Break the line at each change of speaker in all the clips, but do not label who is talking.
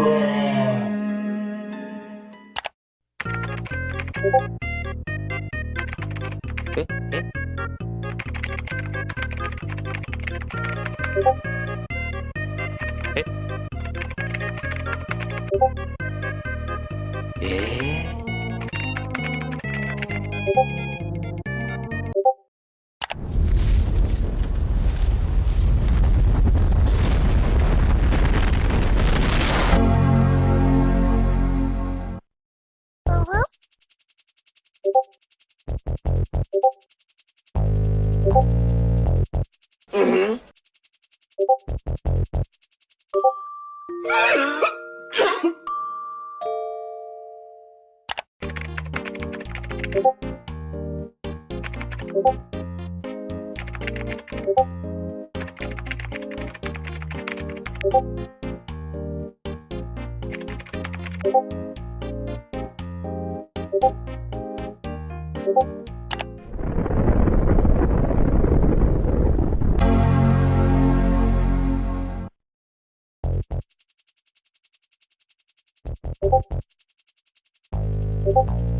えええええー Mm-hmm. Thank you.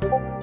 Thank you.